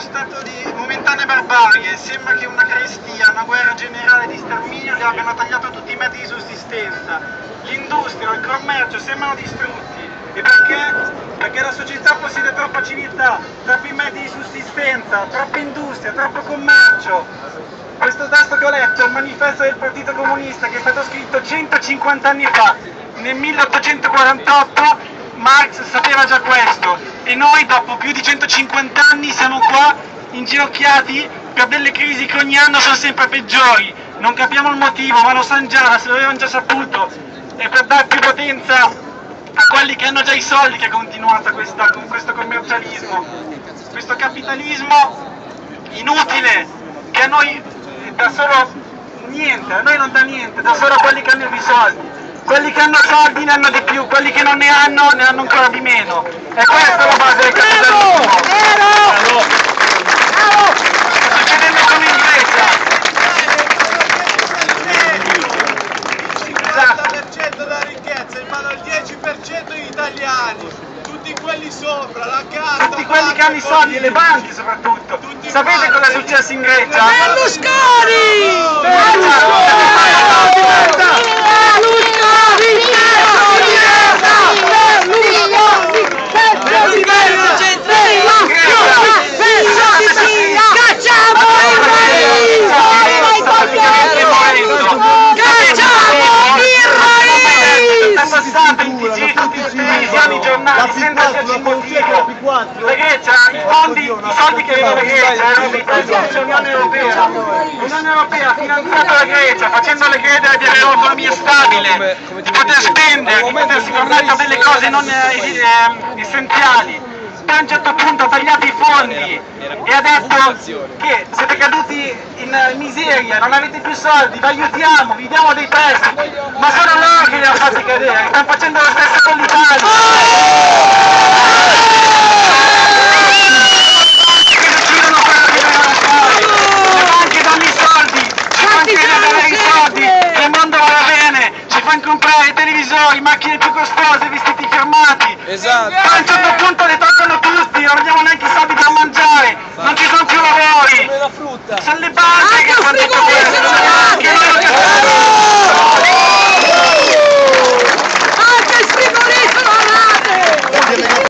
uno stato di momentanea barbarie, sembra che una carestia, una guerra generale di sterminio gli abbiano tagliato tutti i mezzi di sussistenza. L'industria, il commercio sembrano distrutti. E perché? Perché la società possiede troppa civiltà, troppi mezzi di sussistenza, troppa industria, troppo commercio. Questo testo che ho letto è il manifesto del Partito Comunista che è stato scritto 150 anni fa, nel 1848 Marx sapeva già questo e noi dopo più di 150 anni siamo qua inginocchiati per delle crisi che ogni anno sono sempre peggiori. Non capiamo il motivo, ma lo sanno già, se l'avevano già saputo. E per dare più potenza a quelli che hanno già i soldi che è continuata questa, con questo commercialismo, questo capitalismo inutile che a noi dà solo niente, a noi non dà niente, dà solo quelli che hanno i soldi quelli che hanno soldi ne hanno di più, quelli che non ne hanno ne hanno ancora di meno. E questa è la base del capitalismo. Vero! Vero! Sto succedendo come in Grecia. Il 90% della ricchezza in mano al 10% degli italiani. Tutti quelli sopra, la casa. Tutti quelli che hanno i soldi le banche soprattutto. Tutti Sapete cosa è successo in Grecia? Berlusconi! È passato in TG tutti i televisioni, i giornali, motivo. La Grecia, i fondi, i soldi che aveva la Grecia erano dei Europea. L'Unione Europea ha finanziato la Grecia facendole credere di avere un'economia stabile, di poter spendere, di potersi permettere delle cose non eh, eh, essenziali. Poi a un certo punto ha tagliato i fondi e ha detto che siete caduti in eh, miseria, non avete più soldi, vi aiutiamo, vi diamo dei prestiti, ma sono loro che li hanno fatti cadere, fanno comprare televisori, macchine più costose, vestiti fermati. Esatto. Ma a un certo punto le toccano tutti, non abbiamo neanche i soldi da mangiare, non ci sono più lavori. Sono le banche ah, che fanno questo.